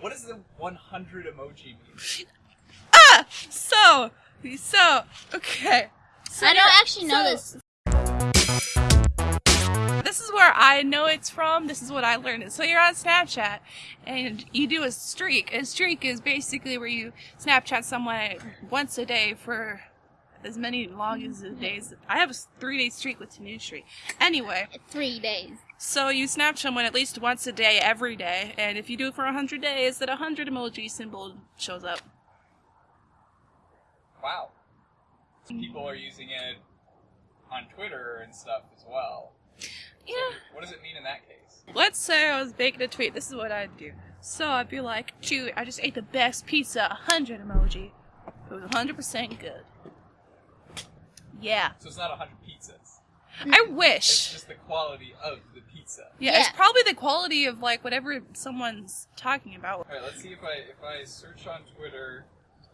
What does the 100 emoji mean? Ah! So, so, okay. So I don't actually know so- this. This is where I know it's from. This is what I learned. So you're on Snapchat and you do a streak. A streak is basically where you Snapchat someone once a day for as many long as the days. I have a three day streak with Tanushree. Anyway, Three days. So you snap someone at least once a day every day, and if you do it for 100 days, that a 100 emoji symbol shows up. Wow. People are using it on Twitter and stuff as well. Yeah. What does it mean in that case? Let's say I was making a tweet. This is what I'd do. So I'd be like, shoot, I just ate the best pizza, 100 emoji. It was 100% good. Yeah. So it's not 100 pizzas. I wish. It's just the quality of the pizza. Yeah, it's probably the quality of like whatever someone's talking about. All right, let's see if I if I search on Twitter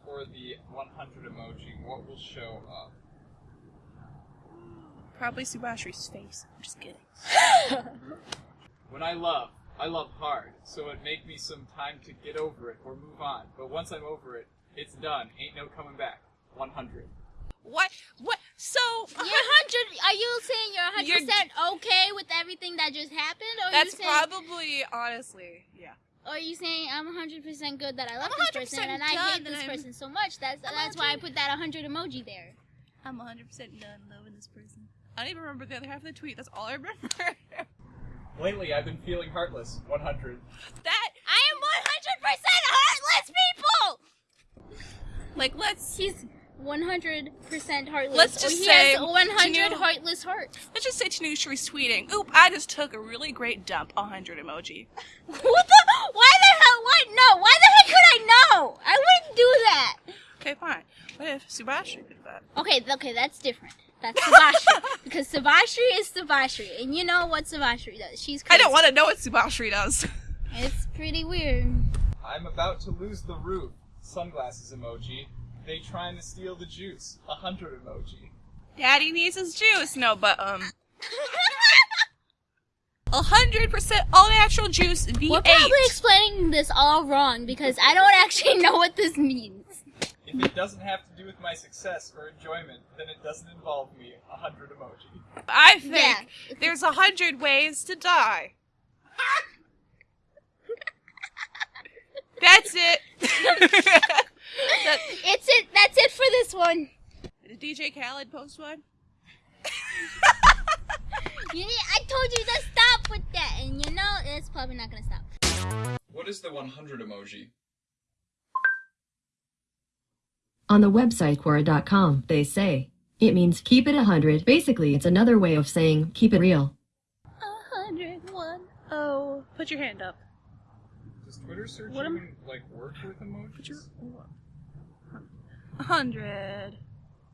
for the 100 emoji, what will show up? Probably Subashri's face. I'm just kidding. When I love, I love hard, so it make me some time to get over it or move on. But once I'm over it, it's done. Ain't no coming back. 100. What? What? So You're hundred. Are you saying you're hundred You're- percent okay with everything that just happened, or that's you saying, probably honestly, yeah. or are you saying I'm hundred percent good that I love this person and I hate this I'm- person so much? That's I'm that's why I put that hundred emoji there. I'm 100% done loving this person. I don't even remember the other half of the tweet. That's all I remember. Lately, I've been feeling heartless. 100. that I am one hundred percent heartless people. like let's He's one hundred percent heartless. Let's or just he say, has one hundred Tanu- heartless hearts. let's just say Tanushri's tweeting. Oop! I just took a really great dump. 100 emoji. What the? Why the hell? What? No. Why the heck could I know? I wouldn't do that. Okay, fine. What if Subashri did that? Okay, okay, that's different. That's Subashri because Subashri is Subashri, And you know what Subashri does. She's I don't want to know what Subashri does. It's pretty weird. I'm about to lose the roof. Sunglasses emoji. They trying to steal the juice. 100 emoji. Daddy needs his juice. No, but um, A 100% all natural juice V8. We're probably explaining this all wrong because I don't actually know what this means. If it doesn't have to do with my success or enjoyment, then it doesn't involve me. A 100 emoji. I think Yeah. there's a hundred ways to die. That's it. that, It's it. That's it for this one. did DJ Khaled post one? You need, I told you to stop with that, and you know it's probably not gonna stop. What is the 100 emoji? On the website Quora.com, they say it means keep it 100. Basically, it's another way of saying keep it real. A hundred one oh. Put your hand up. Does Twitter search What am- even like work with emojis? A hundred.